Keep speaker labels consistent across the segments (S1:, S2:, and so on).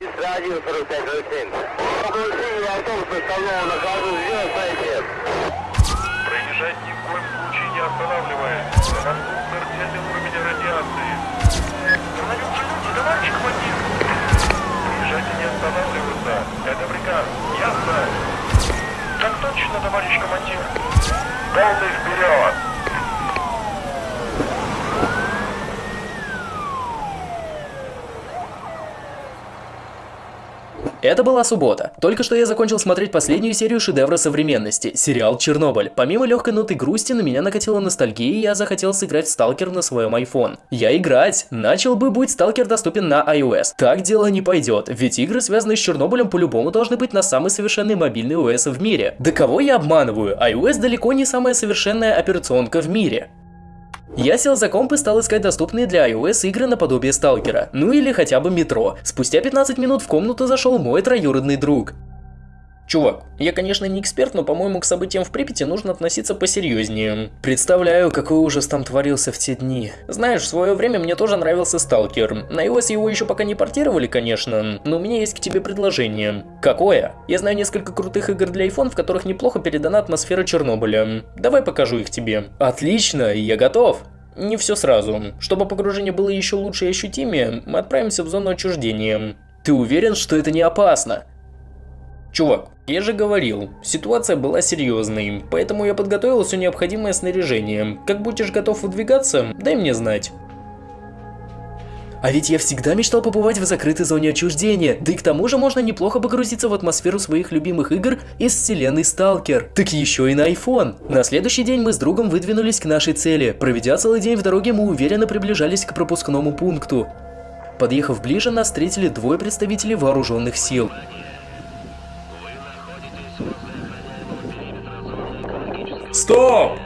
S1: Радио 4507. Оглушение автобуса установлено на каждую сделать ответ.
S2: Проезжать ни в коем случае не останавливаясь. На мосту смертельный уровень радиации. Остановился люди, товарищ командир. Проезжать не останавливаться. Это приказ. Ясно? Так точно, товарищ командир. Полный вперед.
S3: Это была суббота. Только что я закончил смотреть последнюю серию шедевра современности – сериал «Чернобыль». Помимо легкой ноты грусти, на меня накатила ностальгия, и я захотел сыграть в Сталкер на своем iPhone. Я играть! Начал бы, будь Сталкер доступен на iOS. Так дело не пойдет, ведь игры, связанные с Чернобылем, по-любому должны быть на самый совершенный мобильный OS в мире. Да кого я обманываю? iOS далеко не самая совершенная операционка в мире. Я сел за комп и стал искать доступные для iOS игры наподобие Сталкера, ну или хотя бы Метро. Спустя 15 минут в комнату зашел мой троюродный друг. Чувак, я, конечно, не эксперт, но, по-моему, к событиям в Припяти нужно относиться посерьезнее. Представляю, какой ужас там творился в те дни. Знаешь, в свое время мне тоже нравился Сталкер. На iOS его еще пока не портировали, конечно, но у меня есть к тебе предложение. Какое? Я знаю несколько крутых игр для iPhone, в которых неплохо передана атмосфера Чернобыля. Давай покажу их тебе. Отлично, я готов. Не все сразу. Чтобы погружение было еще лучше и ощутимее, мы отправимся в зону отчуждения. Ты уверен, что это не опасно? Чувак, я же говорил, ситуация была серьезной, поэтому я подготовил все необходимое снаряжение. Как будешь готов выдвигаться, дай мне знать. А ведь я всегда мечтал побывать в закрытой зоне отчуждения, да и к тому же можно неплохо погрузиться в атмосферу своих любимых игр из вселенной Сталкер. Так еще и на iPhone. На следующий день мы с другом выдвинулись к нашей цели. Проведя целый день в дороге, мы уверенно приближались к пропускному пункту. Подъехав ближе, нас встретили двое представителей вооруженных сил.
S4: Стоп!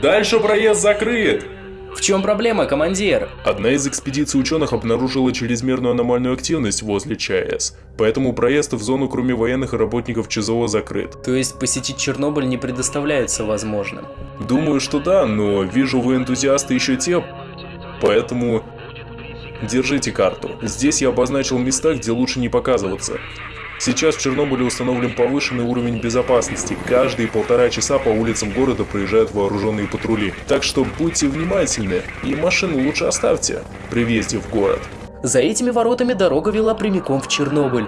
S4: Дальше проезд закрыт.
S3: В чем проблема, командир?
S4: Одна из экспедиций ученых обнаружила чрезмерную аномальную активность возле ЧАЭС, поэтому проезд в зону кроме военных и работников ЧЗО закрыт.
S3: То есть посетить Чернобыль не предоставляется возможным?
S4: Думаю, что да, но вижу вы энтузиасты еще те, поэтому держите карту. Здесь я обозначил места, где лучше не показываться. Сейчас в Чернобыле установлен повышенный уровень безопасности. Каждые полтора часа по улицам города проезжают вооруженные патрули. Так что будьте внимательны и машину лучше оставьте при въезде в город.
S3: За этими воротами дорога вела прямиком в Чернобыль.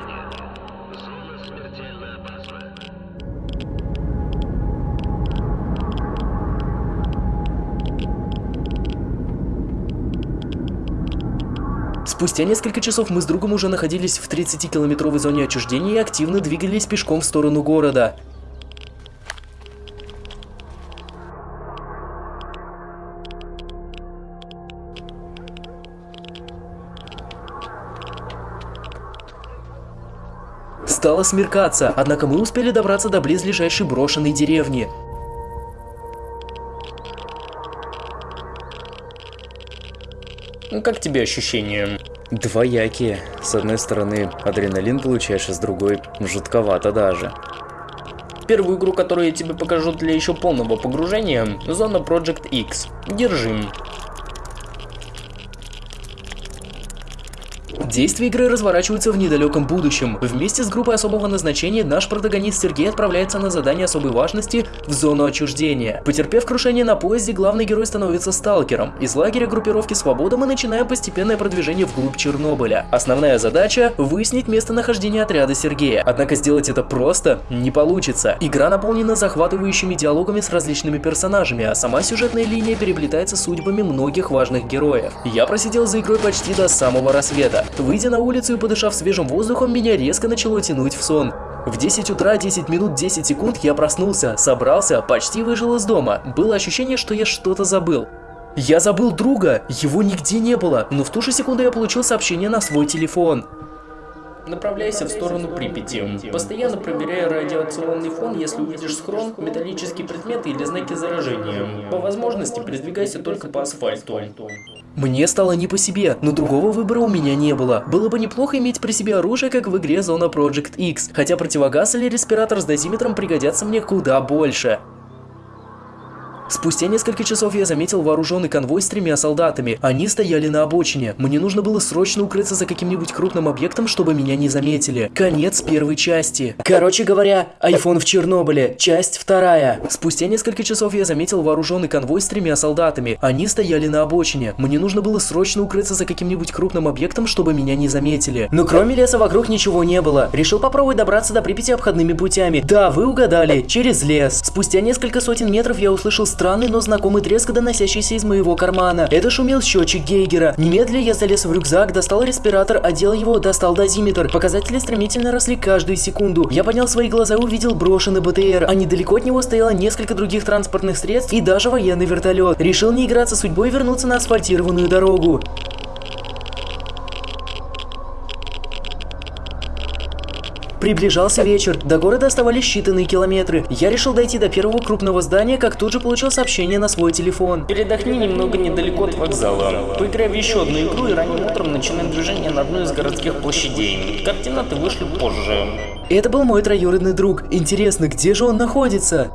S3: Спустя несколько часов мы с другом уже находились в 30-километровой зоне отчуждения и активно двигались пешком в сторону города. Стало смеркаться, однако мы успели добраться до близлежащей брошенной деревни. Как тебе ощущения?
S5: Двоякие. С одной стороны, адреналин получаешь, а с другой, жутковато даже.
S3: Первую игру, которую я тебе покажу для еще полного погружения, зона Project X. Держи. Действия игры разворачиваются в недалеком будущем. Вместе с группой особого назначения наш протагонист Сергей отправляется на задание особой важности в зону отчуждения. Потерпев крушение на поезде, главный герой становится сталкером. Из лагеря группировки «Свобода» мы начинаем постепенное продвижение вглубь Чернобыля. Основная задача – выяснить местонахождение отряда Сергея. Однако сделать это просто не получится. Игра наполнена захватывающими диалогами с различными персонажами, а сама сюжетная линия переплетается судьбами многих важных героев. Я просидел за игрой почти до самого рассвета. Выйдя на улицу и подышав свежим воздухом, меня резко начало тянуть в сон. В 10 утра 10 минут 10 секунд я проснулся, собрался, почти выжил из дома. Было ощущение, что я что-то забыл. Я забыл друга, его нигде не было, но в ту же секунду я получил сообщение на свой телефон. Направляйся в сторону Припяти. Постоянно проверяй радиационный фон, если увидишь схрон, металлические предметы или знаки заражения. По возможности передвигайся только по асфальту. Мне стало не по себе, но другого выбора у меня не было. Было бы неплохо иметь при себе оружие, как в игре Зона Project X, хотя противогаз или респиратор с дозиметром пригодятся мне куда больше. Спустя несколько часов я заметил вооруженный конвой с тремя солдатами. Они стояли на обочине. Мне нужно было срочно укрыться за каким-нибудь крупным объектом, чтобы меня не заметили. Конец первой части. Короче говоря, iPhone в Чернобыле. Часть вторая. Спустя несколько часов я заметил вооруженный конвой с тремя солдатами. Они стояли на обочине. Мне нужно было срочно укрыться за каким-нибудь крупным объектом, чтобы меня не заметили. Но кроме леса вокруг ничего не было. Решил попробовать добраться до Припяти обходными путями. Да, вы угадали, через лес. Спустя несколько сотен метров я услышал странный, но знакомый треск, доносящийся из моего кармана. Это шумел счетчик Гейгера. Немедля я залез в рюкзак, достал респиратор, одел его, достал дозиметр. Показатели стремительно росли каждую секунду. Я поднял свои глаза и увидел брошенный БТР, а недалеко от него стояло несколько других транспортных средств и даже военный вертолет. Решил не играться судьбой и вернуться на асфальтированную дорогу. Приближался вечер, до города оставались считанные километры. Я решил дойти до первого крупного здания, как тут же получил сообщение на свой телефон.
S6: Передохни немного недалеко от вокзала. Поиграй в еще одну игру и ранним утром начинаем движение на одной из городских площадей. Координаты вышли позже.
S3: Это был мой троюродный друг. Интересно, где же он находится?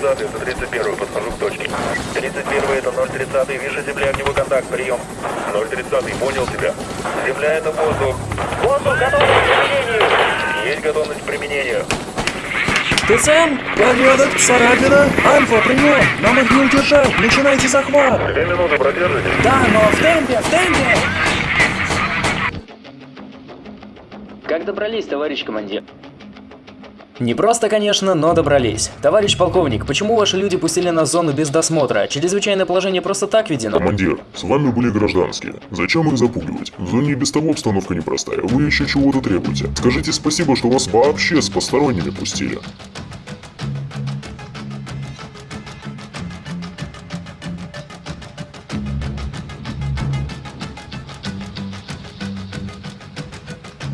S2: 030 это 31 подхожу к точке. 31 это 030 вижу земля, огневой контакт, прием. 030 понял тебя. Земля это воздух. Воздух, готовность к применению. Есть готовность к применению.
S3: ТЦМ, порядок, царапина, Альфа, прием, нам их не удержать, начинайте захват.
S2: Две минуты продержите.
S3: Да, но в темпе, в темпе.
S6: Как добрались, товарищ командир?
S3: Не просто, конечно, но добрались. Товарищ полковник, почему ваши люди пустили нас в зону без досмотра? Чрезвычайное положение просто так введено?
S7: Командир, с вами были гражданские. Зачем их запугивать? В зоне без того обстановка непростая, вы еще чего-то требуете. Скажите спасибо, что вас вообще с посторонними пустили.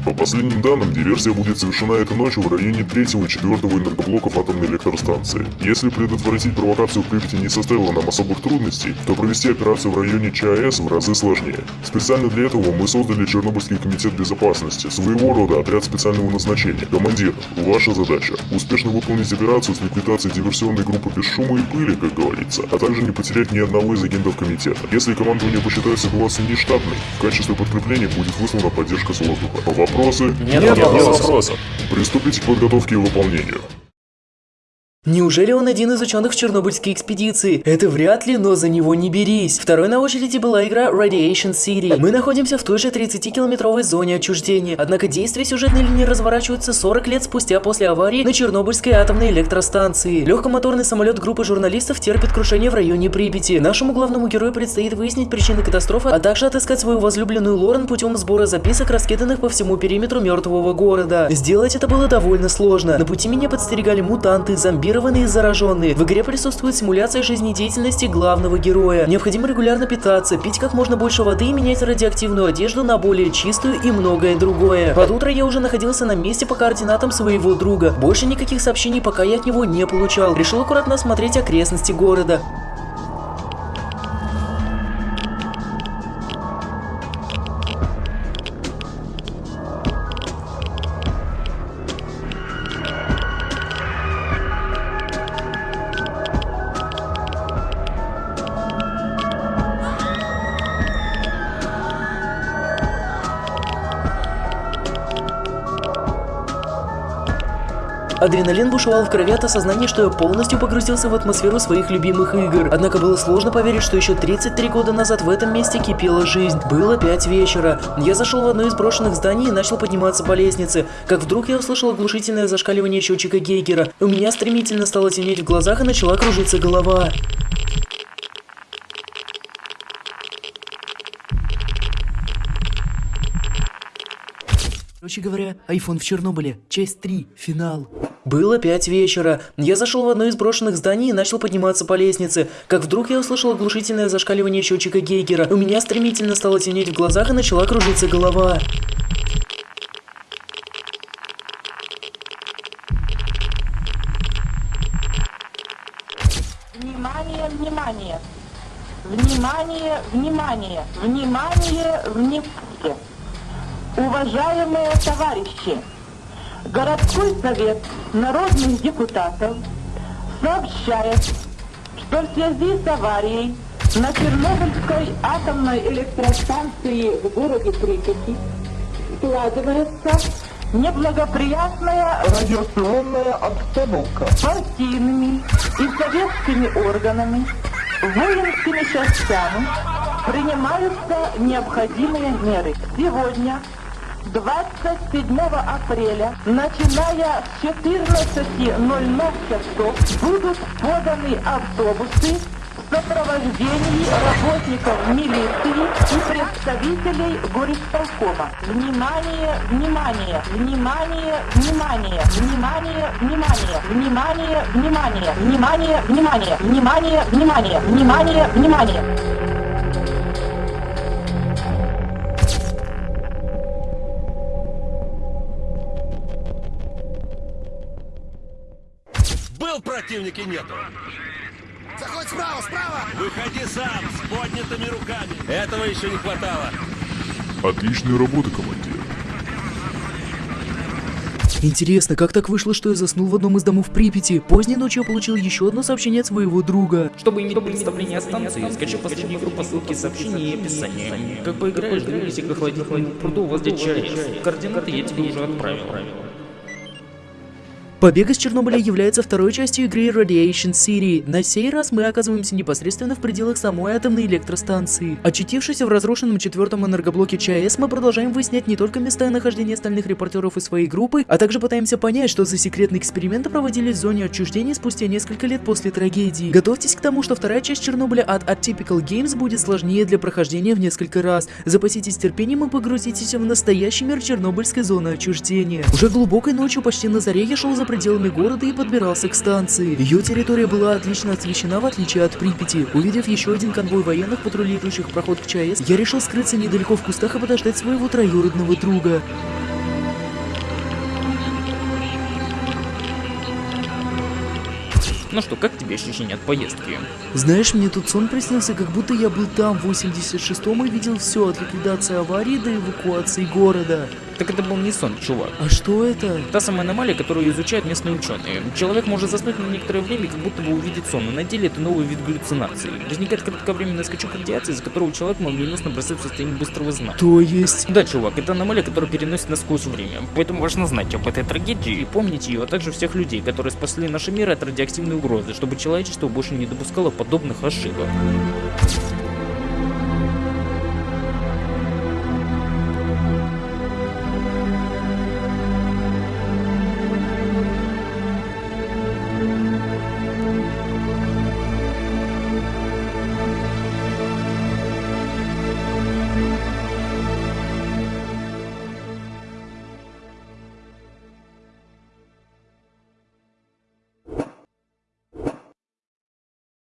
S7: По последним данным, диверсия будет совершена этой ночью в районе 3 и 4 энергоблоков атомной электростанции. Если предотвратить провокацию в Припяти не составило нам особых трудностей, то провести операцию в районе ЧАЭС в разы сложнее. Специально для этого мы создали Чернобыльский комитет безопасности, своего рода отряд специального назначения. Командир, ваша задача – успешно выполнить операцию с ликвидацией диверсионной группы без шума и пыли, как говорится, а также не потерять ни одного из агентов комитета. Если командование посчитает ситуацию нештатной, в качестве подкрепления будет выслана поддержка с воздуха. Вопросы?
S3: Нет,
S4: Нет
S3: вопросов.
S4: вопросов.
S7: Приступите к подготовке и выполнению.
S3: Неужели он один из ученых Чернобыльской экспедиции? Это вряд ли, но за него не берись. Второй на очереди была игра Radiation City. Мы находимся в той же 30-километровой зоне отчуждения, однако действия сюжетной линии разворачиваются 40 лет спустя после аварии на Чернобыльской атомной электростанции. Легкомоторный самолет группы журналистов терпит крушение в районе Припяти. Нашему главному герою предстоит выяснить причины катастрофы, а также отыскать свою возлюбленную Лорен путем сбора записок, раскиданных по всему периметру мертвого города. Сделать это было довольно сложно. На пути меня подстерегали мутанты, зомбированные и зараженные. В игре присутствует симуляция жизнедеятельности главного героя. Необходимо регулярно питаться, пить как можно больше воды и менять радиоактивную одежду на более чистую и многое другое. Под утро я уже находился на месте по координатам своего друга. Больше никаких сообщений пока я от него не получал. Решил аккуратно осмотреть окрестности города. Адреналин бушевал в крови от осознания, что я полностью погрузился в атмосферу своих любимых игр. Однако было сложно поверить, что еще 33 года назад в этом месте кипела жизнь. Было 5 вечера. Я зашел в одно из брошенных зданий и начал подниматься по лестнице. Как вдруг я услышал оглушительное зашкаливание счетчика Гейгера. У меня стремительно стало темнеть в глазах и начала кружиться голова. Короче говоря, iPhone в Чернобыле, часть 3, финал. Было 5 вечера. Я зашел в одно из брошенных зданий и начал подниматься по лестнице. Как вдруг я услышал оглушительное зашкаливание счетчика Гейгера. У меня стремительно стало темнеть в глазах и начала кружиться голова.
S8: Внимание, внимание! Внимание, внимание! Внимание, внимание! Уважаемые товарищи! Городской совет народных депутатов сообщает, что в связи с аварией на Чернобыльской атомной электростанции в городе Припяти складывается неблагоприятная радиационная обстановка партийными и советскими органами, воинскими частями принимаются необходимые меры. Сегодня 27 апреля, начиная с 14.00 часов, будут поданы автобусы в сопровождении работников милиции и представителей горисполкома. Внимание, внимание, внимание, внимание, внимание, внимание, внимание, внимание, внимание, внимание, внимание, внимание, внимание, внимание.
S9: Был противник и нету.
S10: Заходь справа, справа!
S9: Выходи сам, с поднятыми руками. Этого еще не хватало.
S7: Отличная работа, командир.
S3: Интересно, как так вышло, что я заснул в одном из домов Припяти? Поздней ночью я получил еще одно сообщение от своего друга.
S6: Чтобы иметь представление о станции, скачай последнюю игру по ссылке сообщения и описании. Как поиграешь, двигайся к охладительному пруду возле ЧАЭС. Координаты я тебе уже отправил.
S3: Побег из Чернобыля является второй частью игры Radiation City. На сей раз мы оказываемся непосредственно в пределах самой атомной электростанции. Очутившись в разрушенном четвертом энергоблоке ЧАЭС, мы продолжаем выяснять не только места нахождения остальных репортеров из своей группы, а также пытаемся понять, что за секретные эксперименты проводились в зоне отчуждения спустя несколько лет после трагедии. Готовьтесь к тому, что вторая часть Чернобыля от Atypical Games будет сложнее для прохождения в несколько раз. Запаситесь терпением и погрузитесь в настоящий мир Чернобыльской зоны отчуждения. Уже глубокой ночью, почти на заре, я шел за пределами города и подбирался к станции. Ее территория была отлично освещена, в отличие от Припяти. Увидев еще один конвой военных, патрулирующих проход к ЧАЭС, я решил скрыться недалеко в кустах и подождать своего троюродного друга.
S6: Ну что, как тебе ощущение от поездки?
S3: Знаешь, мне тут сон приснился, как будто я был там в 86-м и видел все от ликвидации аварии до эвакуации города.
S6: Так это был не сон, чувак.
S3: А что это?
S6: Та самая аномалия, которую изучают местные ученые. Человек может заснуть на некоторое время, как будто бы увидеть сон, но на деле это новый вид галлюцинации. Возникает кратковременный скачок радиации, из-за которого человек молниеносно бросает в состояние быстрого сна.
S3: То есть...
S6: Да, чувак, это аномалия, которая переносит нас сквозь время. Поэтому важно знать об этой трагедии и помнить ее, а также всех людей, которые спасли наши миры от радиоактивной угрозы, чтобы человечество больше не допускало подобных ошибок.